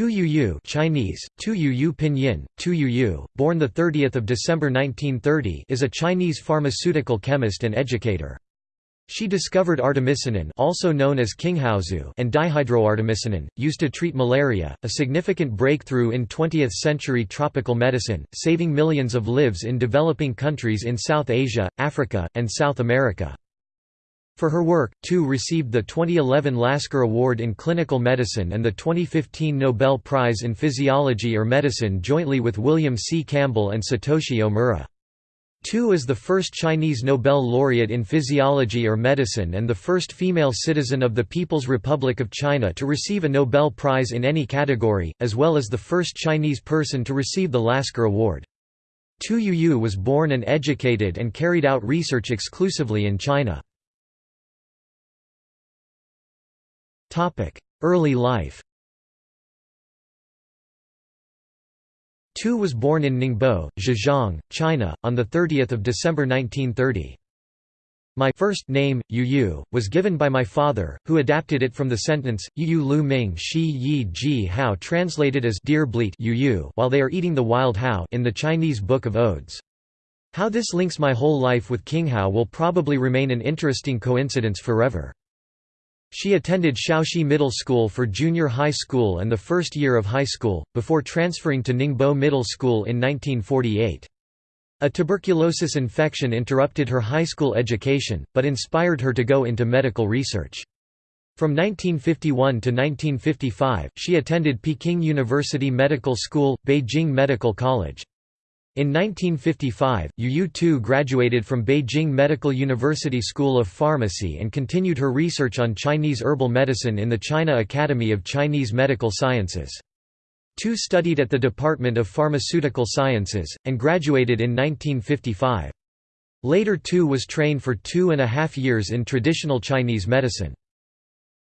Tu Youyou Chinese, Tu Youyou Pinyin, Tu Youyou, born 30 December 1930 is a Chinese pharmaceutical chemist and educator. She discovered artemisinin also known as Qinghaozu and dihydroartemisinin, used to treat malaria, a significant breakthrough in 20th-century tropical medicine, saving millions of lives in developing countries in South Asia, Africa, and South America. For her work, Tu received the 2011 Lasker Award in Clinical Medicine and the 2015 Nobel Prize in Physiology or Medicine jointly with William C. Campbell and Satoshi Omura. Tu is the first Chinese Nobel laureate in physiology or medicine and the first female citizen of the People's Republic of China to receive a Nobel Prize in any category, as well as the first Chinese person to receive the Lasker Award. Tu Youyou was born and educated and carried out research exclusively in China. Early life Tu was born in Ningbo, Zhejiang, China, on 30 December 1930. My first name, Yu Yu, was given by my father, who adapted it from the sentence, Yu Yu Lu Ming Shi Yi Ji Hao translated as Deer Bleat Yu Yu while they are eating the wild Hao in the Chinese Book of Odes. How this links my whole life with Qinghao will probably remain an interesting coincidence forever. She attended Xiaoshi Middle School for junior high school and the first year of high school, before transferring to Ningbo Middle School in 1948. A tuberculosis infection interrupted her high school education, but inspired her to go into medical research. From 1951 to 1955, she attended Peking University Medical School, Beijing Medical College. In 1955, Yu Tu graduated from Beijing Medical University School of Pharmacy and continued her research on Chinese herbal medicine in the China Academy of Chinese Medical Sciences. Tu studied at the Department of Pharmaceutical Sciences, and graduated in 1955. Later Tu was trained for two and a half years in traditional Chinese medicine.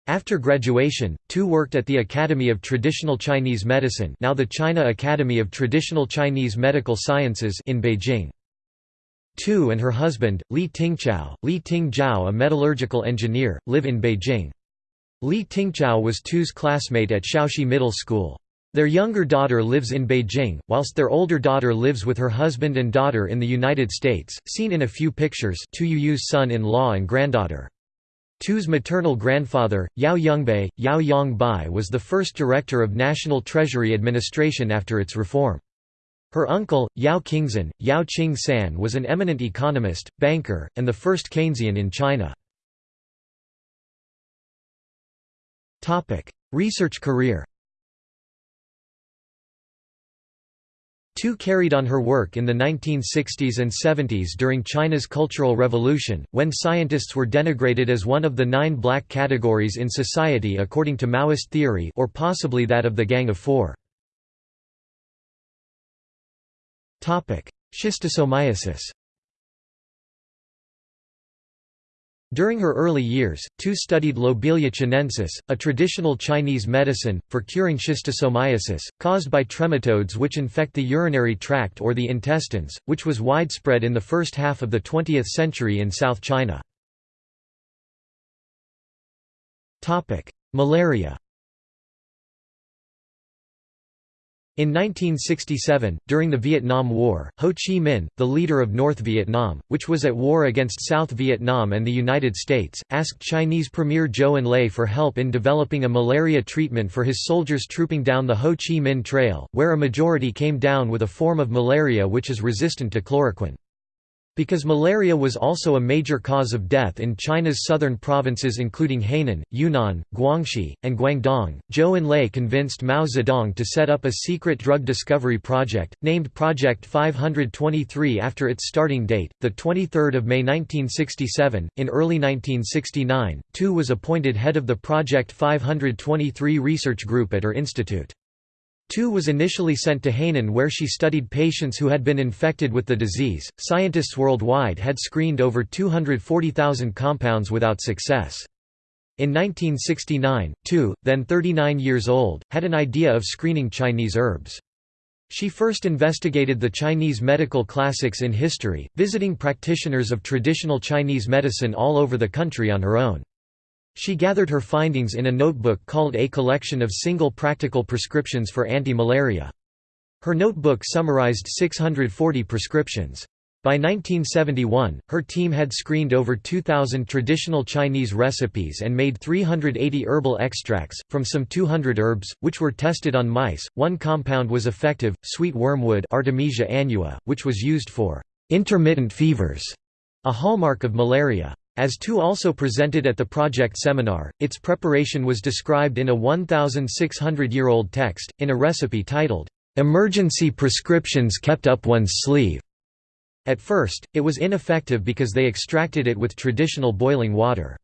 After graduation, Tu worked at the Academy of Traditional Chinese Medicine now the China Academy of Traditional Chinese Medical Sciences in Beijing. Tu and her husband, Li Tingchao, Li Tingzhao a metallurgical engineer, live in Beijing. Li Tingchao was Tu's classmate at Xiaoshi Middle School. Their younger daughter lives in Beijing, whilst their older daughter lives with her husband and daughter in the United States, seen in a few pictures Tu Youyou's son-in-law and granddaughter. Tu's maternal grandfather, Yao Yongbei, Yao Yongbai was the first director of National Treasury Administration after its reform. Her uncle, Yao Qingzhen, Yao Qing San was an eminent economist, banker, and the first Keynesian in China. Research career Tu carried on her work in the 1960s and 70s during China's Cultural Revolution, when scientists were denigrated as one of the nine black categories in society according to Maoist theory or possibly that of the Gang of Four. Schistosomiasis During her early years, Tu studied Lobelia chinensis, a traditional Chinese medicine, for curing schistosomiasis, caused by trematodes which infect the urinary tract or the intestines, which was widespread in the first half of the 20th century in South China. Malaria In 1967, during the Vietnam War, Ho Chi Minh, the leader of North Vietnam, which was at war against South Vietnam and the United States, asked Chinese Premier Zhou Enlai for help in developing a malaria treatment for his soldiers trooping down the Ho Chi Minh Trail, where a majority came down with a form of malaria which is resistant to chloroquine. Because malaria was also a major cause of death in China's southern provinces including Hainan, Yunnan, Guangxi, and Guangdong, Zhou Enlai convinced Mao Zedong to set up a secret drug discovery project, named Project 523 after its starting date, 23 May 1967. In early 1969, Tu was appointed head of the Project 523 research group at her institute. Tu was initially sent to Hainan where she studied patients who had been infected with the disease. Scientists worldwide had screened over 240,000 compounds without success. In 1969, Tu, then 39 years old, had an idea of screening Chinese herbs. She first investigated the Chinese medical classics in history, visiting practitioners of traditional Chinese medicine all over the country on her own. She gathered her findings in a notebook called A Collection of Single Practical Prescriptions for Anti-Malaria. Her notebook summarized 640 prescriptions. By 1971, her team had screened over 2,000 traditional Chinese recipes and made 380 herbal extracts, from some 200 herbs, which were tested on mice. One compound was effective, sweet wormwood Artemisia annua, which was used for intermittent fevers, a hallmark of malaria. As Tu also presented at the project seminar, its preparation was described in a 1,600-year-old text, in a recipe titled, "'Emergency Prescriptions Kept Up One's Sleeve' At first, it was ineffective because they extracted it with traditional boiling water.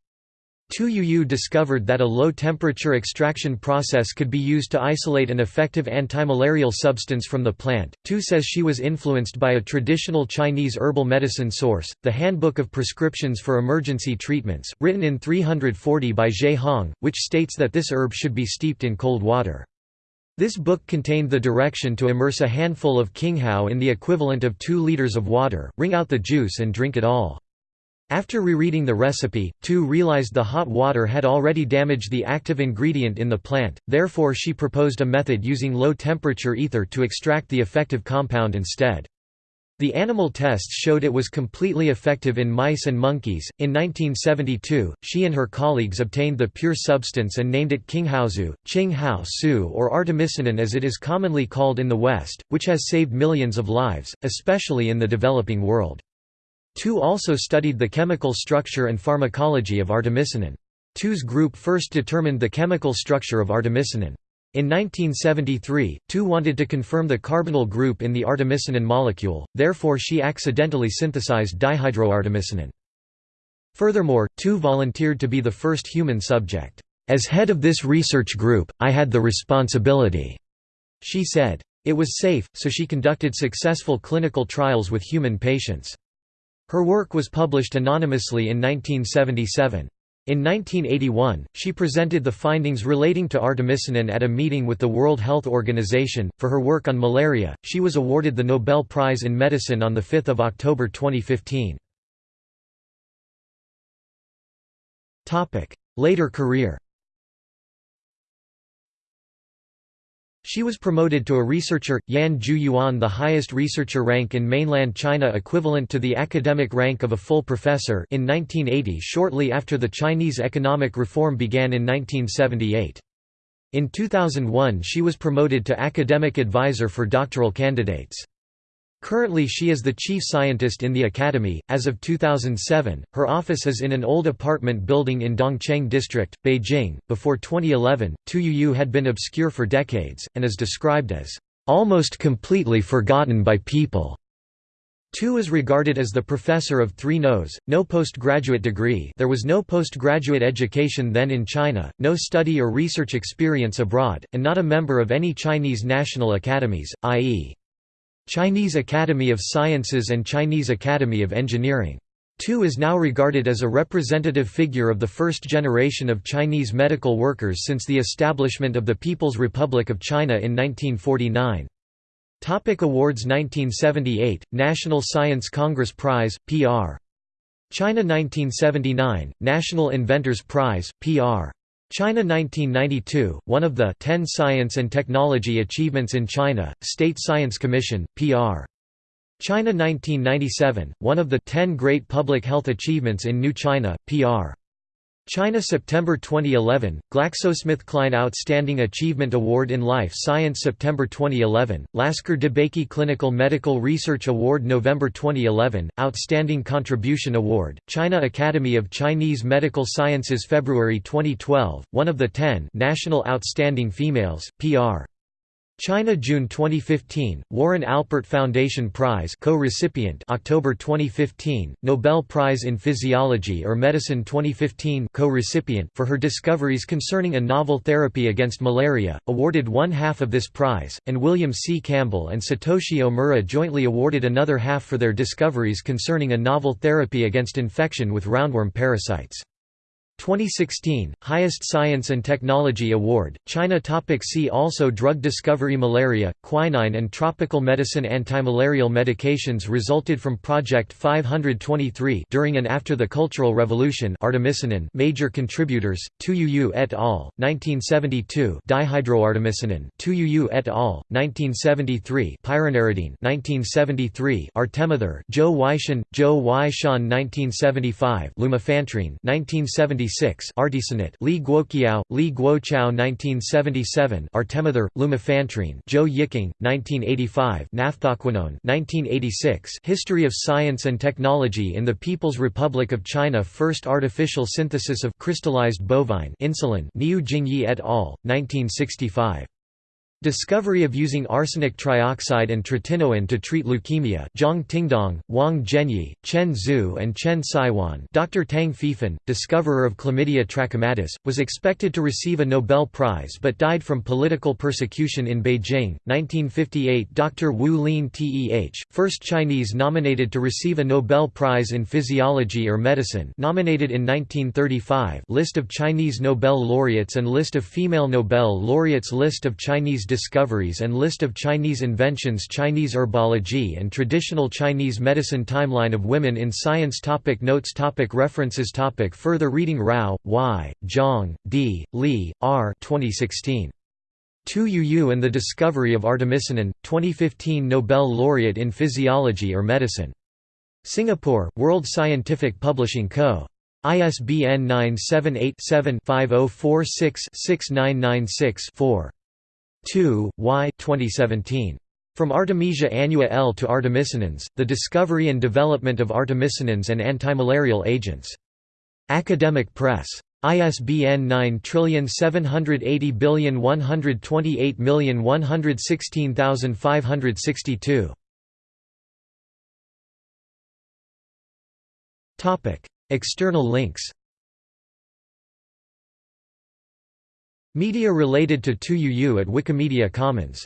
Tu discovered that a low-temperature extraction process could be used to isolate an effective antimalarial substance from the plant. Tu says she was influenced by a traditional Chinese herbal medicine source, the Handbook of Prescriptions for Emergency Treatments, written in 340 by Ge Hong, which states that this herb should be steeped in cold water. This book contained the direction to immerse a handful of qinghao in the equivalent of 2 liters of water, wring out the juice and drink it all. After rereading the recipe, Tu realized the hot water had already damaged the active ingredient in the plant, therefore she proposed a method using low-temperature ether to extract the effective compound instead. The animal tests showed it was completely effective in mice and monkeys. In 1972, she and her colleagues obtained the pure substance and named it Qinghaozu, Qing Hao Su, or artemisinin as it is commonly called in the West, which has saved millions of lives, especially in the developing world. Tu also studied the chemical structure and pharmacology of artemisinin. Tu's group first determined the chemical structure of artemisinin. In 1973, Tu wanted to confirm the carbonyl group in the artemisinin molecule, therefore she accidentally synthesized dihydroartemisinin. Furthermore, Tu volunteered to be the first human subject. As head of this research group, I had the responsibility, she said. It was safe, so she conducted successful clinical trials with human patients. Her work was published anonymously in 1977. In 1981, she presented the findings relating to artemisinin at a meeting with the World Health Organization. For her work on malaria, she was awarded the Nobel Prize in Medicine on 5 October 2015. Later career She was promoted to a researcher, Yan Ju Yuan the highest researcher rank in mainland China equivalent to the academic rank of a full professor in 1980 shortly after the Chinese economic reform began in 1978. In 2001 she was promoted to academic advisor for doctoral candidates. Currently she is the chief scientist in the academy. As of 2007, her office is in an old apartment building in Dongcheng district, Beijing. Before 2011, Tu had been obscure for decades and is described as almost completely forgotten by people. Tu is regarded as the professor of three no's, no postgraduate degree there was no postgraduate education then in China, no study or research experience abroad, and not a member of any Chinese national academies, i.e. Chinese Academy of Sciences and Chinese Academy of Engineering. Tu is now regarded as a representative figure of the first generation of Chinese medical workers since the establishment of the People's Republic of China in 1949. Topic Awards 1978, National Science Congress Prize, PR. China 1979, National Inventors Prize, PR. China 1992, one of the 10 Science and Technology Achievements in China, State Science Commission, PR. China 1997, one of the 10 Great Public Health Achievements in New China, PR. China September 2011, GlaxoSmithKline Outstanding Achievement Award in Life Science September 2011, Lasker DeBakey Clinical Medical Research Award November 2011, Outstanding Contribution Award, China Academy of Chinese Medical Sciences February 2012, one of the 10 National Outstanding Females, PR. China June 2015, Warren Alpert Foundation Prize co-recipient October 2015, Nobel Prize in Physiology or Medicine 2015 co-recipient for her discoveries concerning a novel therapy against malaria, awarded one half of this prize, and William C. Campbell and Satoshi Omura jointly awarded another half for their discoveries concerning a novel therapy against infection with roundworm parasites. 2016 Highest Science and Technology Award China topic See also Drug discovery Malaria quinine and tropical medicine antimalarial medications resulted from project 523 during and after the Cultural Revolution artemisinin major contributors Tuyu et al 1972 dihydroartemisinin Tuyu et al 1973 pyronaridine 1973 artemether Joe Weishan Joe Weishan 1975 lumefantrine 1970 1976 Artesunate Li Guoqiao, Li Guoqiao 1977 Artemether, lumefantrine Zhou Yiqing, 1985 Naphthoquinone 1986 History of Science and Technology in the People's Republic of China First artificial synthesis of crystallized bovine insulin Niu Jingyi et al., 1965 Discovery of using arsenic trioxide and tretinoin to treat leukemia Zhang Tingdong, Wang Zhenyi, Chen Zhu and Chen Saiwan Dr. Tang Feifan, discoverer of chlamydia trachomatis, was expected to receive a Nobel Prize but died from political persecution in Beijing, 1958 Dr. Wu Lin Teh, first Chinese nominated to receive a Nobel Prize in Physiology or Medicine nominated in 1935 List of Chinese Nobel laureates and List of female Nobel laureates List of Chinese discoveries and List of Chinese inventions Chinese herbology and traditional Chinese medicine Timeline of women in science topic Notes topic References topic Further reading Rao, Y., Zhang, D., Li, R. 2016. Tu Yu and the Discovery of Artemisinin, 2015 Nobel Laureate in Physiology or Medicine. Singapore, World Scientific Publishing Co. ISBN 978 7 5046 6996 4. 2, Y 2017. From Artemisia annua L to artemisinins, the discovery and development of artemisinins and antimalarial agents. Academic Press. ISBN 9780128116562. External links Media related to Tu Yu at Wikimedia Commons